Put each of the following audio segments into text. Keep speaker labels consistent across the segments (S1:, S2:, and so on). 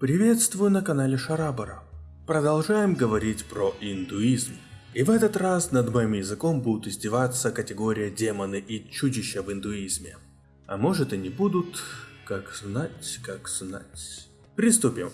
S1: Приветствую на канале Шарабара. Продолжаем говорить про индуизм. И в этот раз над моим языком будут издеваться категория демоны и чудища в индуизме. А может и не будут, как знать, как знать. Приступим.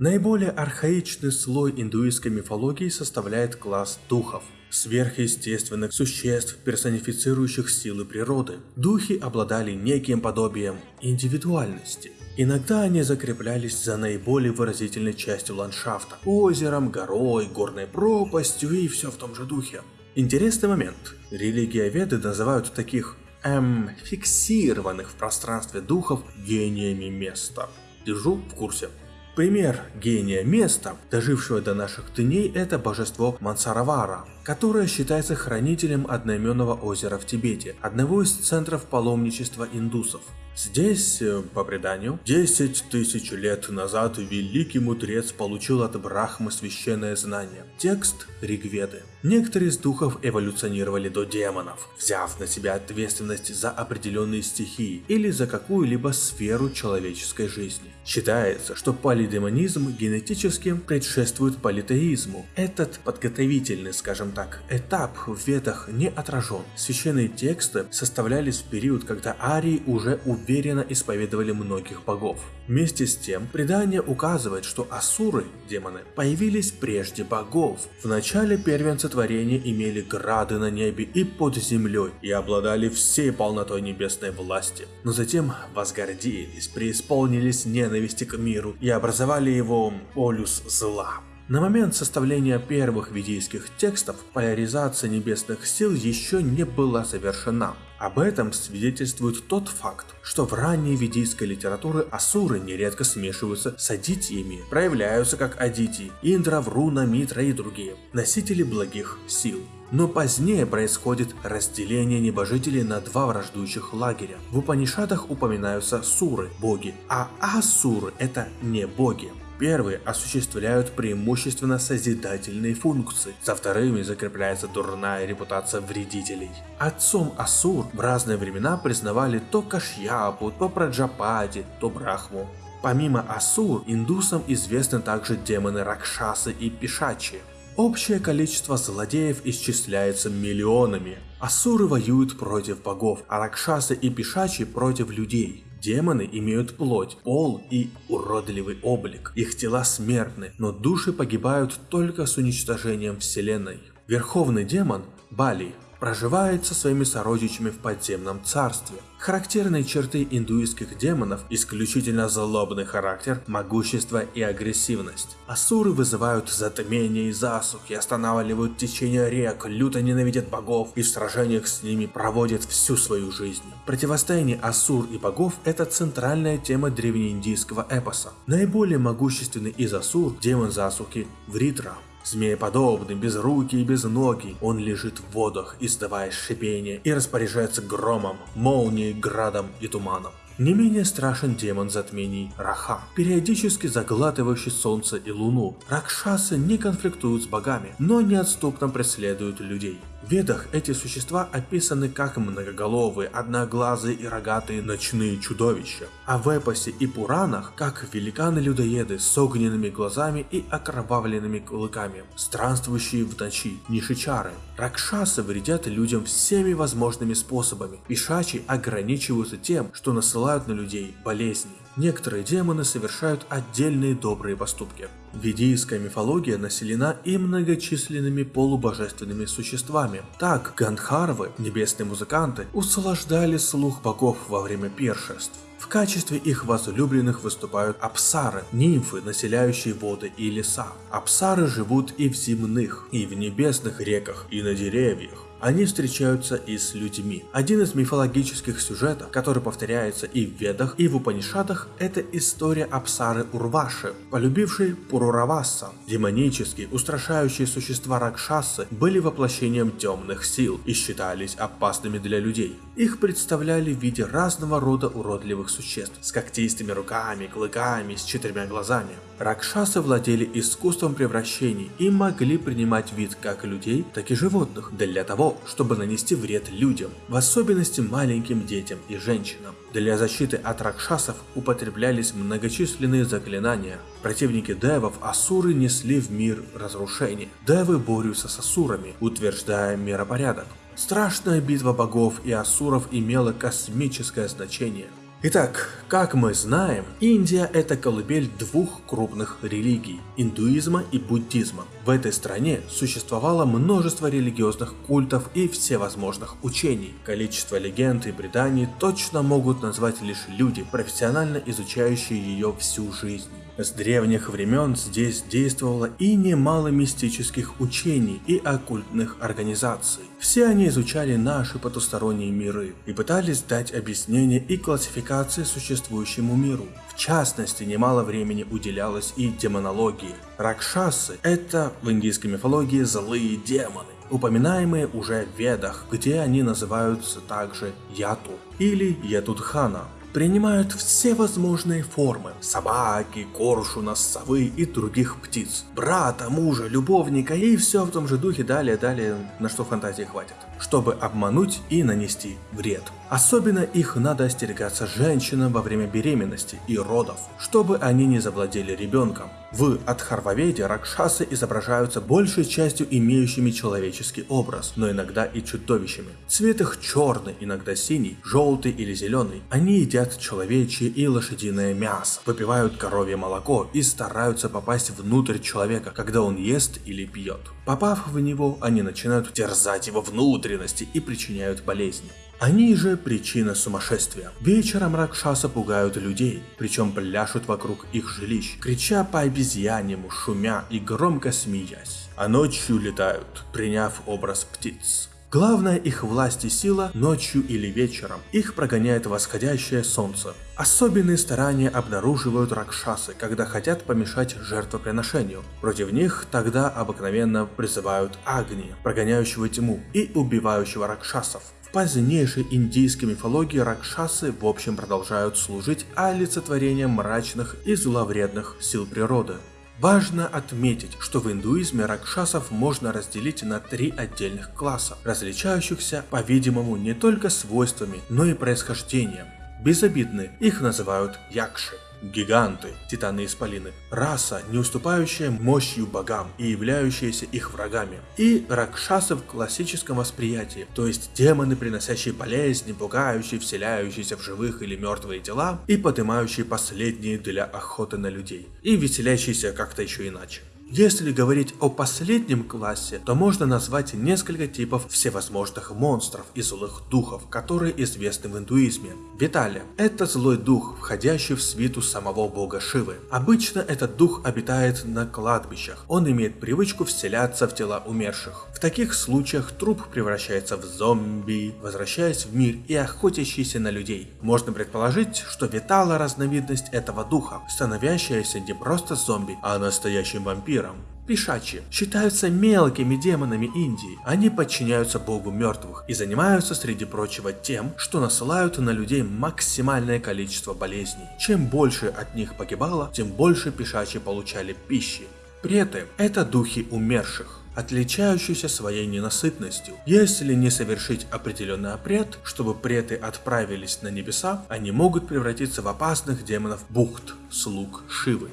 S1: Наиболее архаичный слой индуистской мифологии составляет класс духов – сверхъестественных существ, персонифицирующих силы природы. Духи обладали неким подобием индивидуальности. Иногда они закреплялись за наиболее выразительной частью ландшафта – озером, горой, горной пропастью и все в том же духе. Интересный момент. Религия Веды называют таких, эм, фиксированных в пространстве духов гениями места. Держу в курсе. Пример гения места, дожившего до наших дней, это божество Мансаравара, которое считается хранителем одноименного озера в Тибете, одного из центров паломничества индусов. Здесь, э, по преданию, 10 тысяч лет назад великий мудрец получил от Брахмы священное знание – текст Ригведы. Некоторые из духов эволюционировали до демонов, взяв на себя ответственность за определенные стихии или за какую-либо сферу человеческой жизни. Считается, что полидемонизм генетически предшествует политеизму. Этот подготовительный, скажем так, этап в ведах не отражен. Священные тексты составлялись в период, когда арии уже уверенно уверенно исповедовали многих богов. Вместе с тем, предание указывает, что асуры, демоны, появились прежде богов. В начале первенцы творения имели грады на небе и под землей и обладали всей полнотой небесной власти. Но затем возгордились, преисполнились ненависти к миру и образовали его полюс зла. На момент составления первых ведийских текстов поляризация небесных сил еще не была завершена. Об этом свидетельствует тот факт, что в ранней ведийской литературе асуры нередко смешиваются с адитиями, проявляются как адити, Индра, Вруна, Митра и другие, носители благих сил. Но позднее происходит разделение небожителей на два враждующих лагеря. В Упанишадах упоминаются суры, боги, а асуры это не боги. Первые осуществляют преимущественно созидательные функции, за вторыми закрепляется дурная репутация вредителей. Отцом Асур в разные времена признавали то Кашьяпу, то Праджапади, то Брахму. Помимо Асур, индусам известны также демоны Ракшасы и Пишачи. Общее количество злодеев исчисляется миллионами. Асуры воюют против богов, а Ракшасы и Пишачи против людей. Демоны имеют плоть, пол и уродливый облик. Их тела смертны, но души погибают только с уничтожением вселенной. Верховный демон, Бали, проживает со своими сородичами в подземном царстве. Характерные черты индуистских демонов – исключительно злобный характер, могущество и агрессивность. Асуры вызывают затмение и засухи, останавливают течение рек, люто ненавидят богов и в сражениях с ними проводят всю свою жизнь. Противостояние Асур и богов – это центральная тема древнеиндийского эпоса. Наиболее могущественный из Асур – демон засухи Вритра. Змееподобный, безрукий и безногий, он лежит в водах, издавая шипение и распоряжается громом, молнией, градом и туманом. Не менее страшен демон затмений Раха, периодически заглатывающий солнце и луну. Ракшасы не конфликтуют с богами, но неотступно преследуют людей. В Ведах эти существа описаны как многоголовые, одноглазые и рогатые ночные чудовища, а в эпосе и Пуранах как великаны-людоеды с огненными глазами и окровавленными клыками, странствующие в ночи, нишичары. Ракшасы вредят людям всеми возможными способами, пишачи ограничиваются тем, что насылают на людей болезни. Некоторые демоны совершают отдельные добрые поступки. Ведийская мифология населена и многочисленными полубожественными существами. Так, Гандхарвы, небесные музыканты, услаждали слух богов во время пиршеств. В качестве их возлюбленных выступают апсары, нимфы, населяющие воды и леса. Апсары живут и в земных, и в небесных реках, и на деревьях. Они встречаются и с людьми. Один из мифологических сюжетов, который повторяется и в Ведах, и в Упанишадах, это история Апсары Урваши, полюбившей Пурураваса. Демонические, устрашающие существа Ракшасы были воплощением темных сил и считались опасными для людей. Их представляли в виде разного рода уродливых существ с когтистыми руками, клыками, с четырьмя глазами. Ракшасы владели искусством превращений и могли принимать вид как людей, так и животных для того, чтобы нанести вред людям, в особенности маленьким детям и женщинам. Для защиты от ракшасов употреблялись многочисленные заклинания. Противники девов асуры несли в мир разрушение. Девы борются с асурами, утверждая миропорядок. Страшная битва богов и асуров имела космическое значение. Итак, как мы знаем, Индия это колыбель двух крупных религий – индуизма и буддизма. В этой стране существовало множество религиозных культов и всевозможных учений. Количество легенд и преданий точно могут назвать лишь люди, профессионально изучающие ее всю жизнь. С древних времен здесь действовало и немало мистических учений и оккультных организаций. Все они изучали наши потусторонние миры и пытались дать объяснение и классификации существующему миру. В частности, немало времени уделялось и демонологии. Ракшасы – это в индийской мифологии злые демоны упоминаемые уже в Ведах, где они называются также Яту или Ятудхана принимают все возможные формы – собаки, коршуна, совы и других птиц, брата, мужа, любовника и все в том же духе далее-далее, на что фантазии хватит, чтобы обмануть и нанести вред. Особенно их надо остерегаться женщинам во время беременности и родов, чтобы они не завладели ребенком. В Адхарваведе ракшасы изображаются большей частью имеющими человеческий образ, но иногда и чудовищами. Цвет их черный, иногда синий, желтый или зеленый. Они едят человечье и лошадиное мясо, выпивают коровье молоко и стараются попасть внутрь человека, когда он ест или пьет. Попав в него, они начинают терзать его внутренности и причиняют болезни. Они же причина сумасшествия. Вечером Ракшаса пугают людей, причем пляшут вокруг их жилищ, крича по обезьянему, шумя и громко смеясь. А ночью летают, приняв образ птиц. Главная их власть и сила ночью или вечером. Их прогоняет восходящее солнце. Особенные старания обнаруживают ракшасы, когда хотят помешать жертвоприношению. Против них тогда обыкновенно призывают Агни, прогоняющего тьму, и убивающего ракшасов позднейшей индийской мифологии ракшасы в общем продолжают служить олицетворением мрачных и зловредных сил природы. Важно отметить, что в индуизме ракшасов можно разделить на три отдельных класса, различающихся, по-видимому, не только свойствами, но и происхождением. Безобидны, их называют якши. Гиганты, титаны-исполины, раса, не уступающая мощью богам и являющаяся их врагами. И ракшасы в классическом восприятии, то есть демоны, приносящие болезни, пугающие, вселяющиеся в живых или мертвые тела и поднимающие последние для охоты на людей, и веселящиеся как-то еще иначе. Если говорить о последнем классе, то можно назвать несколько типов всевозможных монстров и злых духов, которые известны в индуизме. Виталия – это злой дух, входящий в свиту самого бога Шивы. Обычно этот дух обитает на кладбищах, он имеет привычку вселяться в тела умерших. В таких случаях труп превращается в зомби, возвращаясь в мир и охотящийся на людей. Можно предположить, что Витала – разновидность этого духа, становящаяся не просто зомби, а настоящим вампиром вампирам. Пишачи считаются мелкими демонами Индии. Они подчиняются богу мертвых и занимаются, среди прочего, тем, что насылают на людей максимальное количество болезней. Чем больше от них погибало, тем больше пишачи получали пищи. Преты – это духи умерших отличающиеся своей ненасытностью. Если не совершить определенный обряд, чтобы преты отправились на небеса, они могут превратиться в опасных демонов бухт, слуг Шивы.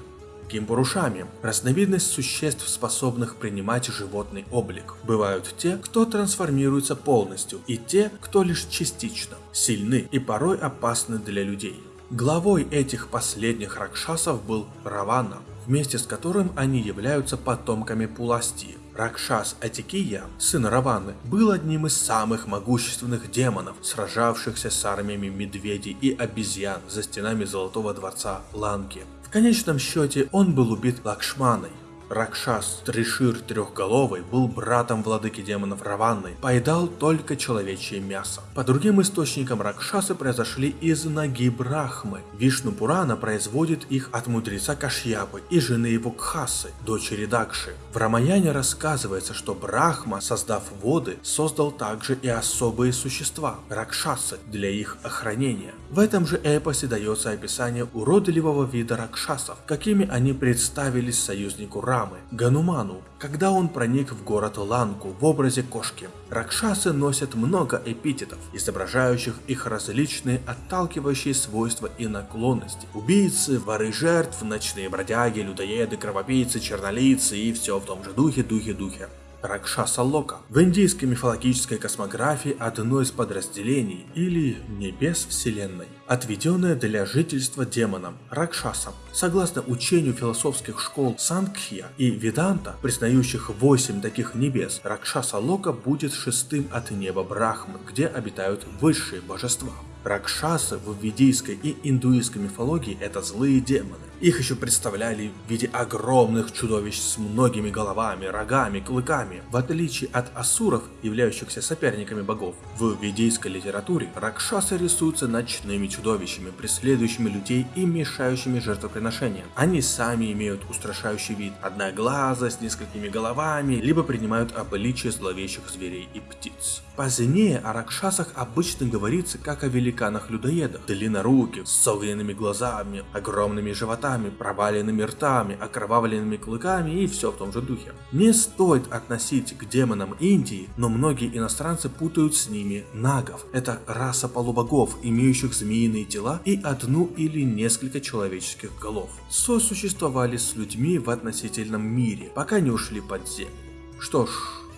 S1: Кимпурушами – разновидность существ, способных принимать животный облик. Бывают те, кто трансформируется полностью, и те, кто лишь частично, сильны и порой опасны для людей. Главой этих последних ракшасов был Равана, вместе с которым они являются потомками Пуласти. Ракшас Атикия, сын Раваны, был одним из самых могущественных демонов, сражавшихся с армиями медведей и обезьян за стенами Золотого Дворца Ланки. Конечном счете он был убит Лакшманой, Ракшас Тришир Трехголовый был братом владыки демонов Раванны, поедал только человечье мясо. По другим источникам Ракшасы произошли из ноги Брахмы. Вишну Пурана производит их от мудреца Кашьяпы и жены его Кхасы, дочери Дакши. В Рамаяне рассказывается, что Брахма, создав воды, создал также и особые существа – Ракшасы, для их охранения. В этом же эпосе дается описание уродливого вида Ракшасов, какими они представились союзнику Ра Рамы, Гануману, когда он проник в город Ланку в образе кошки. Ракшасы носят много эпитетов, изображающих их различные отталкивающие свойства и наклонности. Убийцы, воры жертв, ночные бродяги, людоеды, кровопийцы, чернолицы и все в том же духе, духе, духе. Ракшаса Лока. В индийской мифологической космографии одно из подразделений или небес вселенной, отведенное для жительства демонам Ракшасам. Согласно учению философских школ Сангхья и Веданта, признающих восемь таких небес, Ракшаса Лока будет шестым от неба Брахмы, где обитают высшие божества. Ракшасы в ведийской и индуистской мифологии это злые демоны. Их еще представляли в виде огромных чудовищ с многими головами, рогами, клыками. В отличие от асуров, являющихся соперниками богов, в ведийской литературе ракшасы рисуются ночными чудовищами, преследующими людей и мешающими жертвоприношениям. Они сами имеют устрашающий вид, одноглаза с несколькими головами, либо принимают обличие зловещих зверей и птиц. Позднее о ракшасах обычно говорится как о великанах-людоедах, длинноруких, с огненными глазами, огромными животами, проваленными ртами, окровавленными клыками и все в том же духе. Не стоит относить к демонам Индии, но многие иностранцы путают с ними нагов. Это раса полубогов, имеющих змеиные тела и одну или несколько человеческих голов. Сосуществовали с людьми в относительном мире, пока не ушли под землю. Что ж,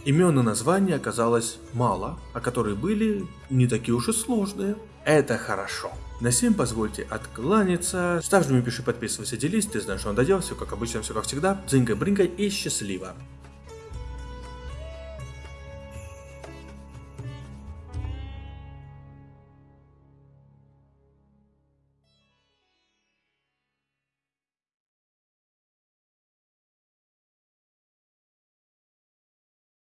S1: Имен и названий оказалось мало, а которые были не такие уж и сложные. Это хорошо. На всем позвольте откланяться. Ставь, жми, пиши, подписывайся, делись. Ты знаешь, что он додел. Все как обычно, все как всегда. Дзинга-бринга и счастливо.